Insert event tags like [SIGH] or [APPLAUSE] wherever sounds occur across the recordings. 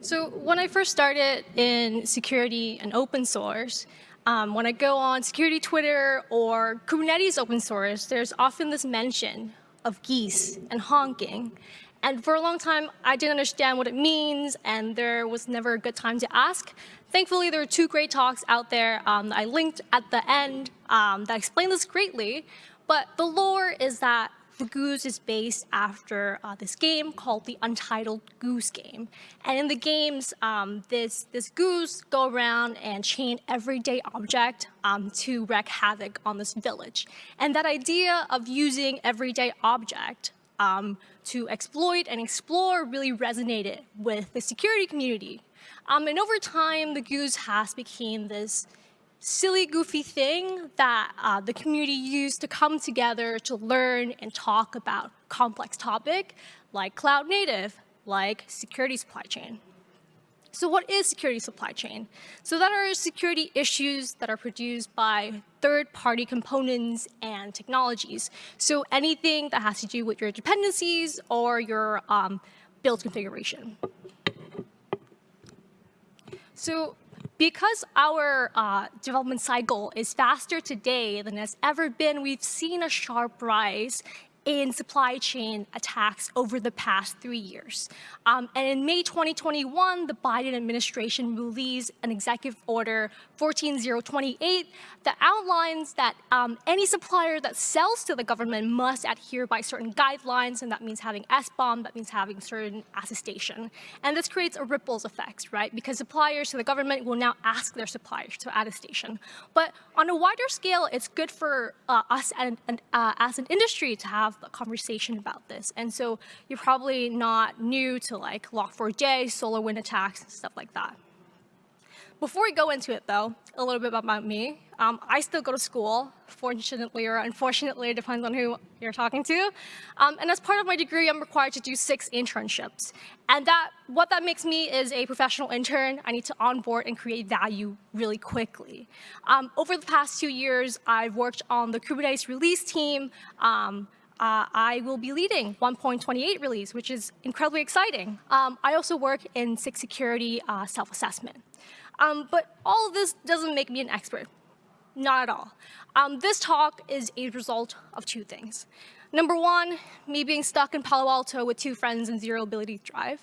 So when I first started in security and open source, um, when I go on security Twitter or Kubernetes open source, there's often this mention of geese and honking. And for a long time, I didn't understand what it means, and there was never a good time to ask. Thankfully, there are two great talks out there um, I linked at the end um, that explain this greatly. But the lore is that the Goose is based after uh, this game called the Untitled Goose Game. And in the games, um, this, this goose go around and chain everyday object um, to wreak havoc on this village. And that idea of using everyday object um, to exploit and explore really resonated with the security community. Um, and over time, the Goose has become this silly, goofy thing that uh, the community used to come together to learn and talk about complex topic like cloud native, like security supply chain. So what is security supply chain? So that are security issues that are produced by third-party components and technologies. So anything that has to do with your dependencies or your um, build configuration. So because our uh, development cycle is faster today than has ever been, we've seen a sharp rise in supply chain attacks over the past three years. Um, and in May 2021, the Biden administration released an executive order 14028 that outlines that um, any supplier that sells to the government must adhere by certain guidelines, and that means having SBOM, that means having certain attestation. And this creates a ripples effect, right? Because suppliers to the government will now ask their suppliers to attestation. But on a wider scale, it's good for uh, us and, and, uh, as an industry to have conversation about this. And so you're probably not new to like Log4j, SolarWinds attacks, and stuff like that. Before we go into it, though, a little bit about me. Um, I still go to school, fortunately or unfortunately, it [LAUGHS] depends on who you're talking to. Um, and as part of my degree, I'm required to do six internships. And that, what that makes me is a professional intern. I need to onboard and create value really quickly. Um, over the past two years, I've worked on the Kubernetes release team, um, uh, I will be leading 1.28 release, which is incredibly exciting. Um, I also work in SIG security uh, self-assessment. Um, but all of this doesn't make me an expert. Not at all. Um, this talk is a result of two things. Number one, me being stuck in Palo Alto with two friends and zero ability to drive.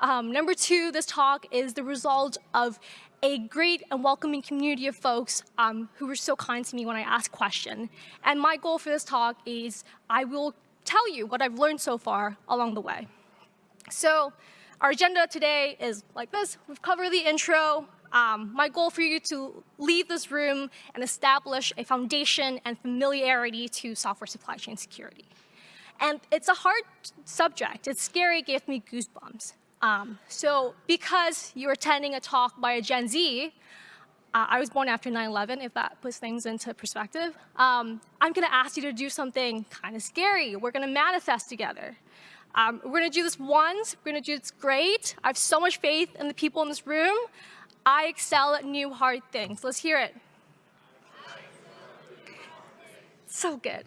Um, number two, this talk is the result of a great and welcoming community of folks um, who were so kind to me when I asked question. And my goal for this talk is I will tell you what I've learned so far along the way. So our agenda today is like this. We've covered the intro. Um, my goal for you to leave this room and establish a foundation and familiarity to software supply chain security. And it's a hard subject. It's scary, it gave me goosebumps. Um, so because you're attending a talk by a Gen Z, uh, I was born after 9-11, if that puts things into perspective, um, I'm going to ask you to do something kind of scary. We're going to manifest together. Um, we're going to do this once. We're going to do this great. I have so much faith in the people in this room. I excel at new hard things. Let's hear it. So good.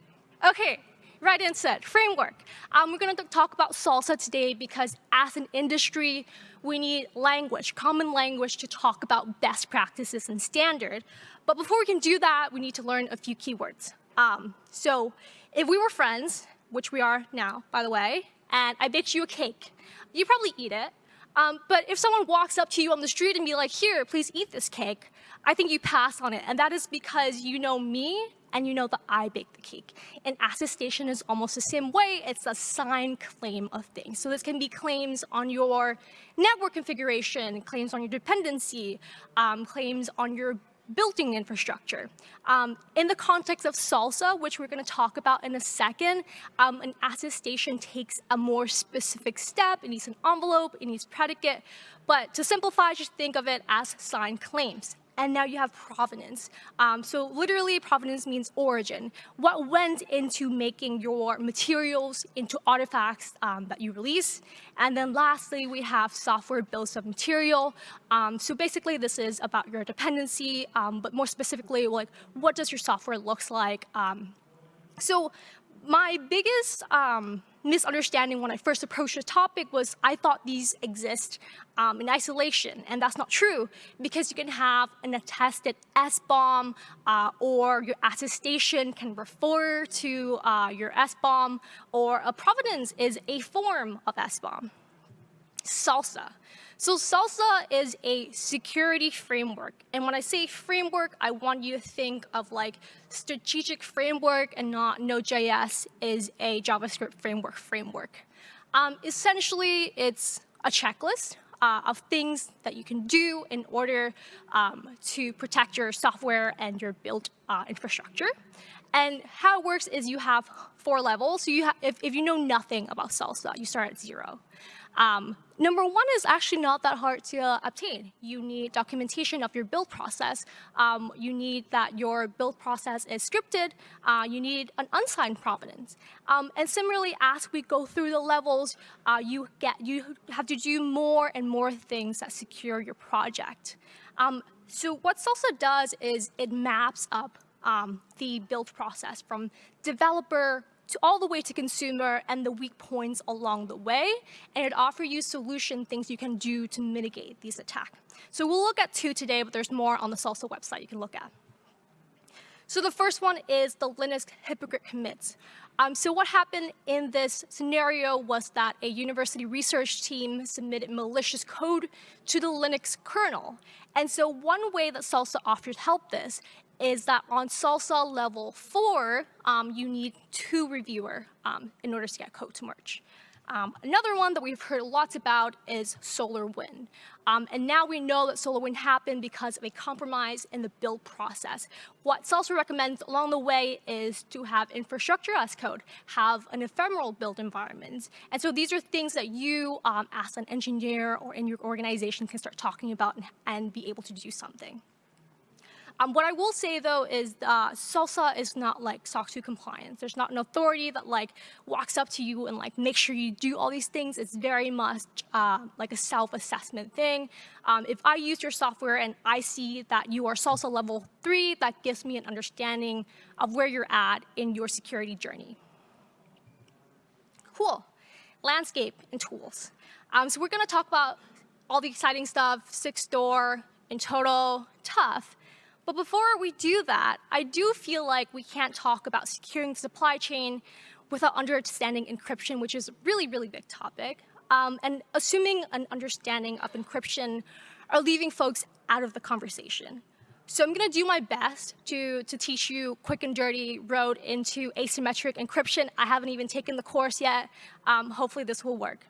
Okay, right in set, framework. Um, we're going to talk about SLSA today because as an industry, we need language, common language to talk about best practices and standard. But before we can do that, we need to learn a few keywords. Um, so if we were friends, which we are now, by the way, and I baked you a cake, you probably eat it. Um, but if someone walks up to you on the street and be like, here, please eat this cake, I think you pass on it. And that is because you know me and you know that I baked the cake. And attestation is almost the same way. It's a signed claim of things. So this can be claims on your network configuration, claims on your dependency, um, claims on your building infrastructure. Um, in the context of SLSA, which we're going to talk about in a second, um, an attestation takes a more specific step. It needs an envelope, it needs predicate. But to simplify, just think of it as signed claims and now you have provenance. Um, so literally, provenance means origin. What went into making your materials into artifacts um, that you release? And then lastly, we have software bills of material. Um, so basically, this is about your dependency, um, but more specifically, like what does your software looks like? Um, so my biggest um, misunderstanding when I first approached the topic was I thought these exist um, in isolation, and that's not true because you can have an attested SBOM uh, or your attestation can refer to uh, your SBOM or a provenance is a form of SBOM. SLSA. So SLSA is a security framework. And when I say framework, I want you to think of like strategic framework and not Node.js is a JavaScript framework framework. Um, essentially, it's a checklist uh, of things that you can do in order um, to protect your software and your built uh, infrastructure. And how it works is you have four levels. So you if, if you know nothing about SLSA, you start at zero. Um, number one is actually not that hard to obtain. You need documentation of your build process. Um, you need that your build process is scripted. Uh, you need an unsigned provenance. Um, and similarly, as we go through the levels, uh, you get you have to do more and more things that secure your project. Um, so what SLSA does is it maps up um, the build process from developer to all the way to consumer and the weak points along the way, and it offers you solution things you can do to mitigate these attacks. So we'll look at two today, but there's more on the SLSA website you can look at. So the first one is the Linux hypocrite commits. Um, so what happened in this scenario was that a university research team submitted malicious code to the Linux kernel. And so one way that SLSA offers help this is that on SLSA level four, um, you need two reviewer um, in order to get code to merge. Um, another one that we've heard lots about is SolarWind. Um, and now we know that SolarWind happened because of a compromise in the build process. What SLSA recommends along the way is to have infrastructure as code, have an ephemeral build environment. And so these are things that you, um, as an engineer or in your organization, can start talking about and, and be able to do something. Um, what I will say though is uh, SLSA is not like SOC 2 compliance. There's not an authority that like walks up to you and like make sure you do all these things. It's very much uh, like a self-assessment thing. Um, if I use your software and I see that you are SLSA level three, that gives me an understanding of where you're at in your security journey. Cool. Landscape and tools. Um, so we're going to talk about all the exciting stuff, Sigstore, in total, TUF. But before we do that, I do feel like we can't talk about securing the supply chain without understanding encryption, which is a really, really big topic. Um, and assuming an understanding of encryption are leaving folks out of the conversation. So I'm going to do my best to, to teach you quick and dirty road into asymmetric encryption. I haven't even taken the course yet. Um, hopefully this will work.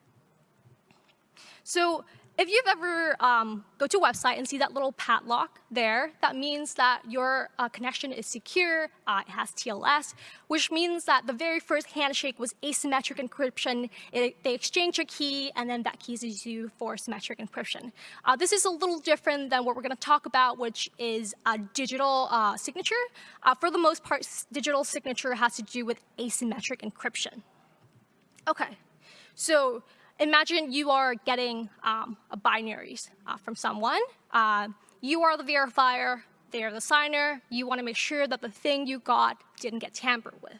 So if you've ever um, go to a website and see that little padlock there, that means that your uh, connection is secure, uh, it has TLS, which means that the very first handshake was asymmetric encryption. It, they exchange a key, and then that key is used for symmetric encryption. Uh, this is a little different than what we're going to talk about, which is a digital uh, signature. Uh, for the most part, digital signature has to do with asymmetric encryption. Okay, so imagine you are getting um, a binaries uh, from someone. Uh, you are the verifier, they are the signer. You want to make sure that the thing you got didn't get tampered with.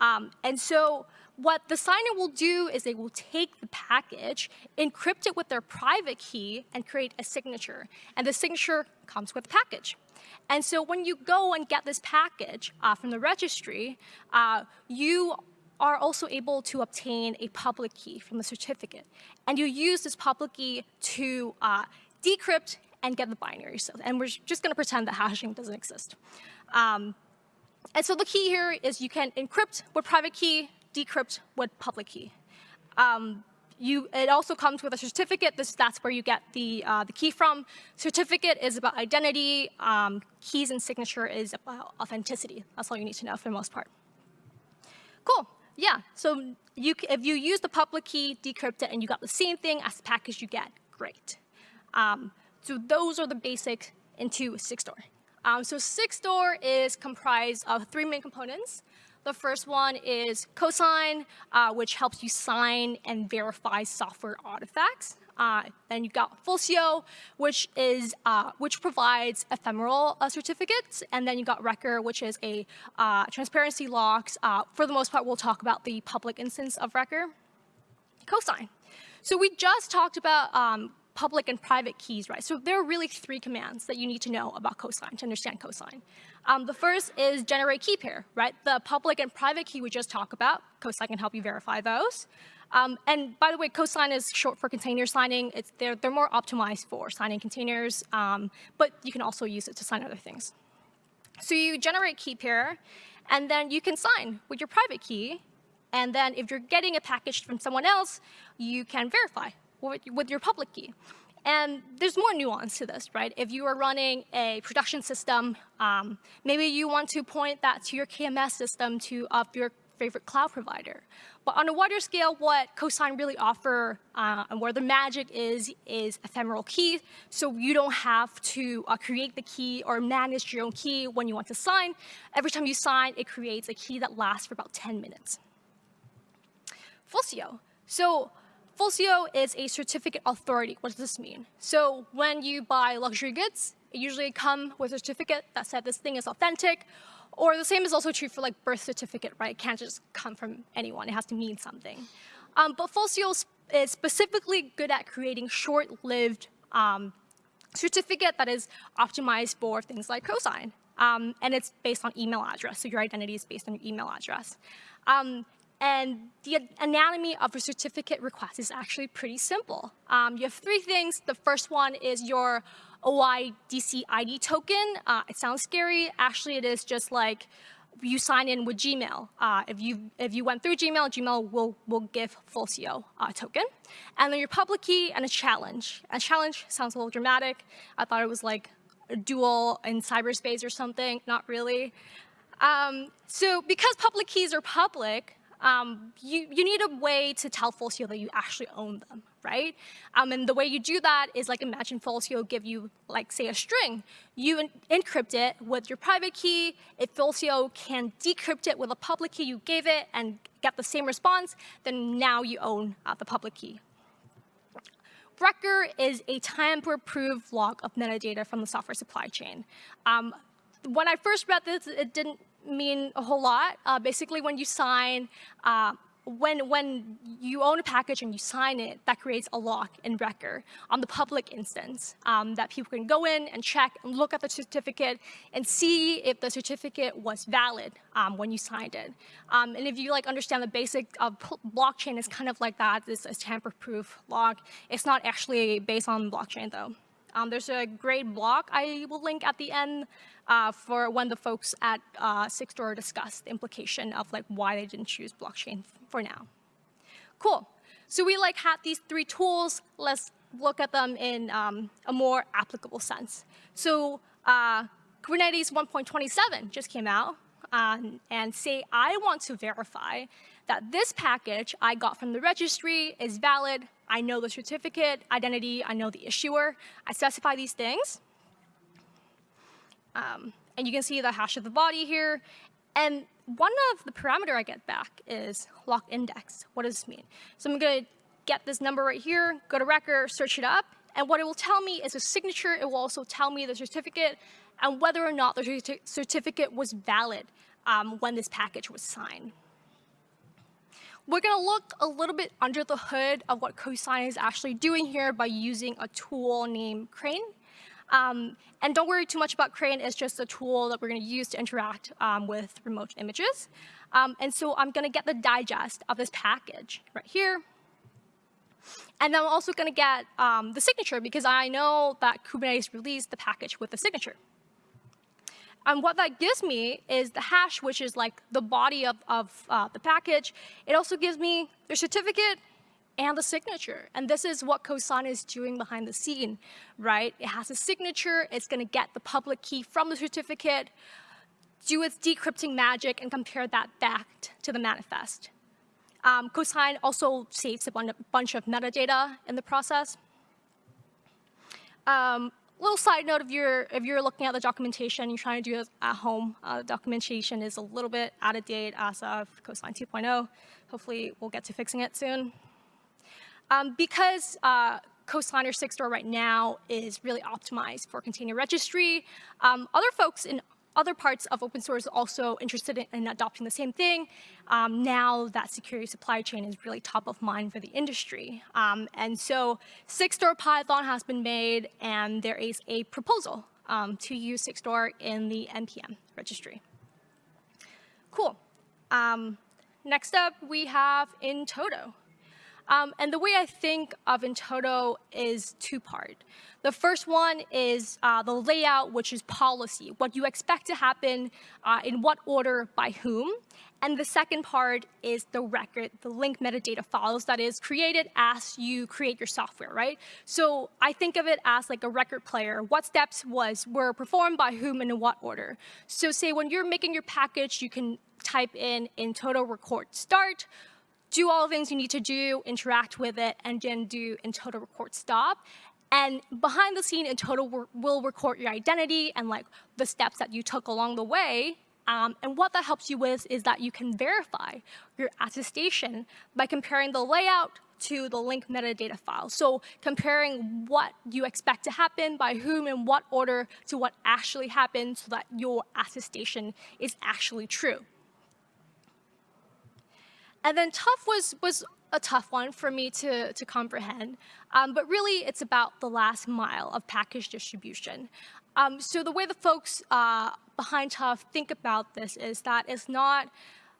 Um, and so what the signer will do is they will take the package, encrypt it with their private key, and create a signature. And the signature comes with the package. And so when you go and get this package uh, from the registry, uh, you are also able to obtain a public key from the certificate. And you use this public key to uh, decrypt and get the binary. So, and we're just going to pretend that hashing doesn't exist. Um, and so the key here is you can encrypt with private key, decrypt with public key. Um, you, it also comes with a certificate. This, that's where you get the, uh, the key from. Certificate is about identity. Um, keys and signature is about authenticity. That's all you need to know for the most part. Cool. Yeah, so you, if you use the public key, decrypt it, and you got the same thing as the package you get, great. Um, so those are the basics into Sigstore. Um, so Sigstore is comprised of three main components. The first one is cosign, uh, which helps you sign and verify software artifacts. Uh, then you've got Fulcio, which is uh, which provides ephemeral uh, certificates, and then you've got Rekor, which is a uh, transparency logs. Uh, for the most part, we'll talk about the public instance of Rekor. Cosign. So we just talked about um, public and private keys, right? So there are really three commands that you need to know about cosign to understand cosign. Um, the first is generate key pair, right? The public and private key we just talked about, cosign can help you verify those. Um, and by the way, cosign is short for container signing. It's, they're, they're more optimized for signing containers, um, but you can also use it to sign other things. So you generate key pair, and then you can sign with your private key. And then if you're getting a package from someone else, you can verify with, with your public key. And there's more nuance to this, right? If you are running a production system, um, maybe you want to point that to your KMS system to of your favorite cloud provider. But on a wider scale, what Cosign really offer uh, and where the magic is, is ephemeral key. So you don't have to uh, create the key or manage your own key when you want to sign. Every time you sign, it creates a key that lasts for about 10 minutes. Fulcio. So Fulcio is a certificate authority. What does this mean? So when you buy luxury goods, it usually come with a certificate that said this thing is authentic or the same is also true for like birth certificate, right? It can't just come from anyone. It has to mean something. Um, but Fulcio is specifically good at creating short-lived um, certificate that is optimized for things like cosign. Um, and it's based on email address, so your identity is based on your email address. Um, and the anatomy of a certificate request is actually pretty simple. Um, you have three things. The first one is your OIDC ID token. Uh, it sounds scary. Actually, it is just like you sign in with Gmail. Uh, if you if you went through Gmail, Gmail will will give Fulcio uh, token, and then your public key and a challenge. A challenge sounds a little dramatic. I thought it was like a duel in cyberspace or something. Not really. Um, so because public keys are public, um, you, you need a way to tell Fulcio that you actually own them, right? Um, and the way you do that is like imagine Fulcio give you, like say a string. You encrypt it with your private key. If Fulcio can decrypt it with a public key you gave it and get the same response, then now you own uh, the public key. Rekor is a tamper-proof log of metadata from the software supply chain. Um, when I first read this, it didn't mean a whole lot. Uh, basically, when you sign, uh, when, when you own a package and you sign it, that creates a lock in Rekor on the public instance um, that people can go in and check and look at the certificate and see if the certificate was valid um, when you signed it. Um, and if you like understand the basic of blockchain is kind of like that, this is a tamper-proof log. It's not actually based on blockchain though. Um, there's a great blog I will link at the end uh, for when the folks at uh, Sigstore discuss the implication of like why they didn't choose blockchain for now. Cool. So we like had these three tools. Let's look at them in um, a more applicable sense. So uh, Kubernetes 1.27 just came out um, and say I want to verify that this package I got from the registry is valid. I know the certificate, identity, I know the issuer. I specify these things. Um, and you can see the hash of the body here. And one of the parameter I get back is log index. What does this mean? So I'm going to get this number right here, go to Rekor, search it up, and what it will tell me is a signature. It will also tell me the certificate and whether or not the certificate was valid um, when this package was signed. We're going to look a little bit under the hood of what cosign is actually doing here by using a tool named Crane. Um, and don't worry too much about Crane. It's just a tool that we're going to use to interact um, with remote images. Um, and so I'm going to get the digest of this package right here. And then I'm also going to get um, the signature because I know that Kubernetes released the package with the signature. And what that gives me is the hash, which is like the body of, of uh, the package. It also gives me the certificate and the signature. And this is what Cosign is doing behind the scene, right? It has a signature. It's going to get the public key from the certificate, do its decrypting magic, and compare that back to the manifest. Um, Cosign also saves a bunch of metadata in the process. Um, little side note, if you're, if you're looking at the documentation, you're trying to do it at home, uh, documentation is a little bit out of date as of Cosign 2.0. Hopefully, we'll get to fixing it soon. Um, because uh, Cosign or Sigstore right now is really optimized for container registry. Um, other folks in other parts of open source are also interested in, in adopting the same thing um, now that security supply chain is really top of mind for the industry. Um, and so Sigstore Python has been made, and there is a proposal um, to use Sigstore in the NPM registry. Cool. Um, next up, we have in-toto. Um, and the way I think of in-toto is two-part. The first one is uh, the layout, which is policy, what you expect to happen, uh, in what order, by whom. And the second part is the record, the link metadata files that is created as you create your software, right? So I think of it as like a record player. What steps was were performed by whom and in what order. So say when you're making your package, you can type in in in-toto record start, do all the things you need to do, interact with it, and then do in-toto record stop. And behind the scene, in-toto will record your identity and like the steps that you took along the way. Um, and what that helps you with is that you can verify your attestation by comparing the layout to the link metadata file. So comparing what you expect to happen, by whom, in what order, to what actually happened so that your attestation is actually true. And then TUF was, was a tough one for me to, to comprehend. Um, but really, it's about the last mile of package distribution. Um, so the way the folks uh, behind TUF think about this is that it's not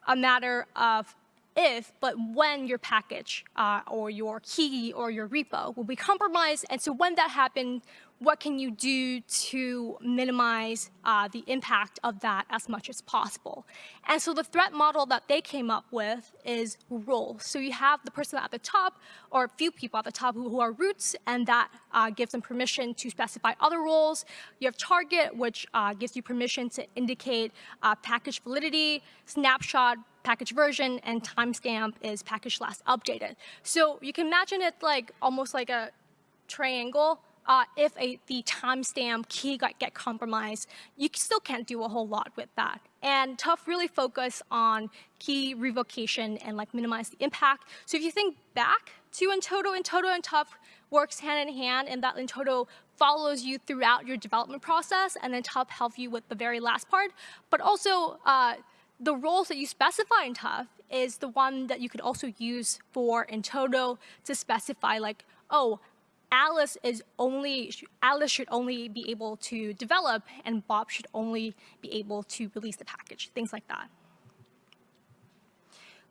a matter of if, but when your package uh, or your key or your repo will be compromised. And so when that happens, what can you do to minimize uh, the impact of that as much as possible? And so the threat model that they came up with is roles. So you have the person at the top, or a few people at the top who, who are roots, and that uh, gives them permission to specify other roles. You have target, which uh, gives you permission to indicate uh, package validity, snapshot, package version, and timestamp is package last updated. So you can imagine it like almost like a triangle uh, if a, the timestamp key got get compromised, you still can't do a whole lot with that. And TUF really focus on key revocation and like minimize the impact. So if you think back to in-toto, in-toto and TUF works hand in hand and that in-toto follows you throughout your development process and then TUF helps you with the very last part. But also uh, the roles that you specify in TUF is the one that you could also use for in-toto to specify like, oh, Alice is only, Alice should only be able to develop and Bob should only be able to release the package, things like that.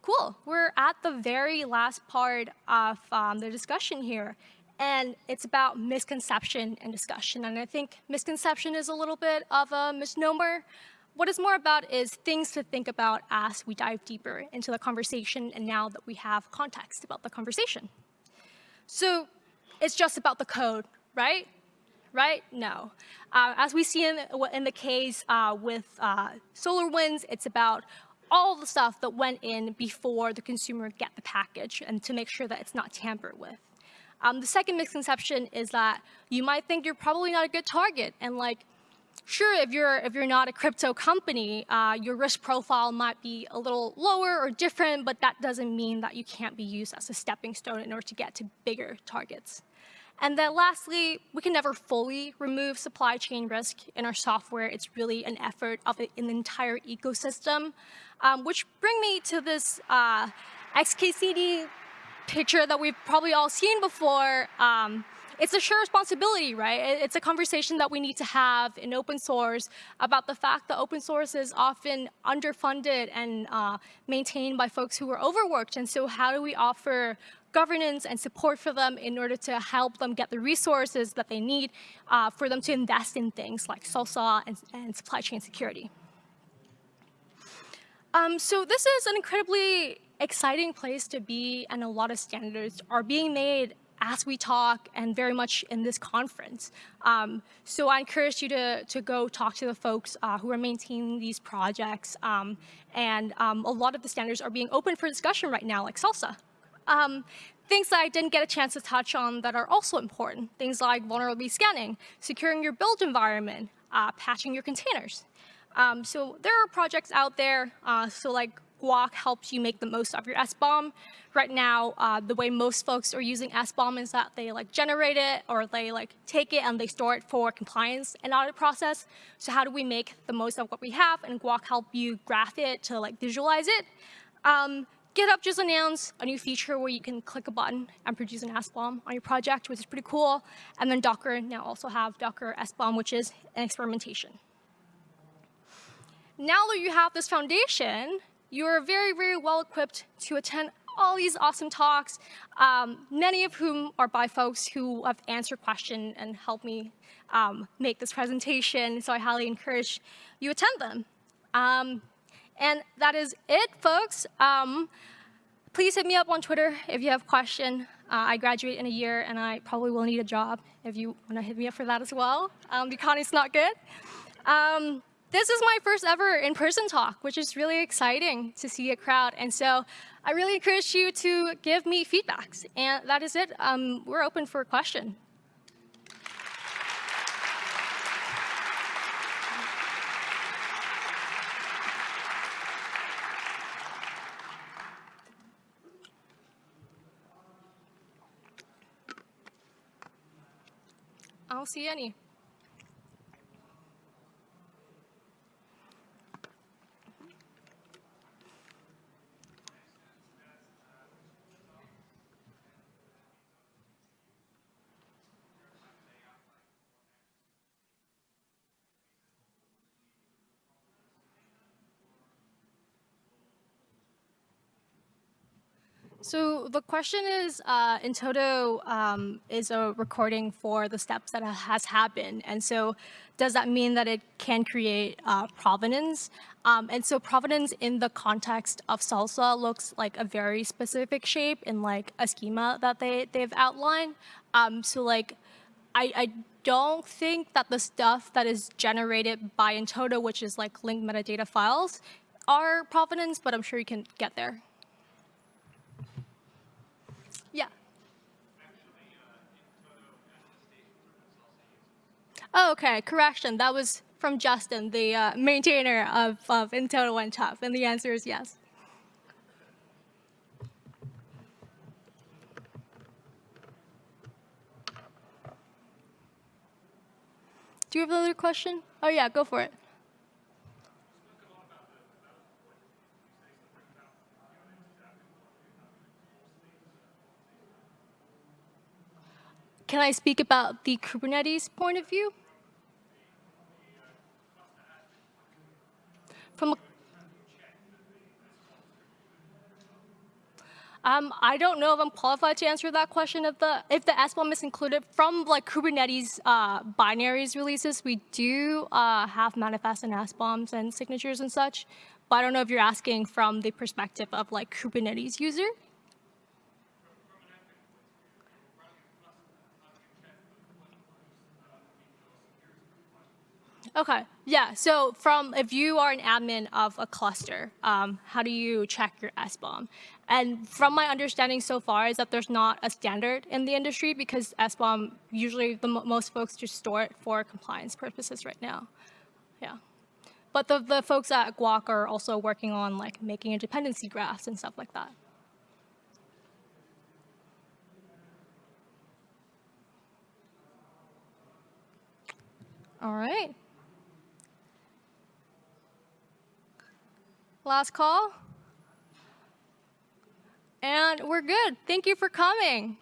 Cool, we're at the very last part of um, the discussion here. And it's about misconception and discussion. And I think misconception is a little bit of a misnomer. What it's more about is things to think about as we dive deeper into the conversation and now that we have context about the conversation. So it's just about the code, right? Right? No. Uh, as we see in, in the case uh, with uh, SolarWinds, it's about all the stuff that went in before the consumer get the package and to make sure that it's not tampered with. Um, the second misconception is that you might think you're probably not a good target and like, sure, if you're, if you're not a crypto company, uh, your risk profile might be a little lower or different, but that doesn't mean that you can't be used as a stepping stone in order to get to bigger targets. And then lastly, we can never fully remove supply chain risk in our software. It's really an effort of an entire ecosystem, um, which bring me to this uh, XKCD picture that we've probably all seen before. Um, it's a shared responsibility, right? It's a conversation that we need to have in open source about the fact that open source is often underfunded and uh, maintained by folks who are overworked. And so how do we offer governance and support for them in order to help them get the resources that they need uh, for them to invest in things like SLSA and, and supply chain security. Um, so this is an incredibly exciting place to be and a lot of standards are being made as we talk and very much in this conference. Um, so I encourage you to, to go talk to the folks uh, who are maintaining these projects. Um, and um, a lot of the standards are being open for discussion right now, like SLSA. Um, things that I didn't get a chance to touch on that are also important, things like vulnerability scanning, securing your build environment, uh, patching your containers. Um, so there are projects out there, uh, so like Guac helps you make the most of your SBOM. Right now, uh, the way most folks are using SBOM is that they like generate it or they like take it and they store it for compliance and audit process. So how do we make the most of what we have and Guac help you graph it to like visualize it? Um, GitHub just announced a new feature where you can click a button and produce an SBOM on your project, which is pretty cool. And then Docker now also have Docker SBOM, which is an experimentation. Now that you have this foundation, you're very, very well equipped to attend all these awesome talks, um, many of whom are by folks who have answered questions and helped me um, make this presentation. So I highly encourage you attend them. Um, and that is it, folks. Um, please hit me up on Twitter if you have question. Uh, I graduate in a year, and I probably will need a job if you want to hit me up for that as well. Um, the economy's not good. Um, this is my first ever in-person talk, which is really exciting to see a crowd. And so I really encourage you to give me feedbacks. And that is it. Um, we're open for a question. See any. The question is, uh, in-toto um, is a recording for the steps that has happened. And so does that mean that it can create uh, provenance? Um, and so provenance in the context of SLSA looks like a very specific shape in like a schema that they, they've outlined. Um, so like, I, I don't think that the stuff that is generated by in-toto, which is like linked metadata files, are provenance, but I'm sure you can get there. Oh, okay, correction. That was from Justin, the uh, maintainer of, of in-toto and TUF, and the answer is yes. Do you have another question? Oh yeah, go for it. Can I speak about the Kubernetes point of view? From Um, I don't know if I'm qualified to answer that question. If the if the SBOM is included from like Kubernetes uh, binaries releases, we do uh, have manifests and SBOMs and signatures and such. But I don't know if you're asking from the perspective of like Kubernetes user. Okay, yeah, so from if you are an admin of a cluster, um, how do you check your SBOM? And from my understanding so far is that there's not a standard in the industry because SBOM, usually the most folks just store it for compliance purposes right now. Yeah. But the, the folks at Guac are also working on like making a dependency graphs and stuff like that. All right. Last call. And we're good. Thank you for coming.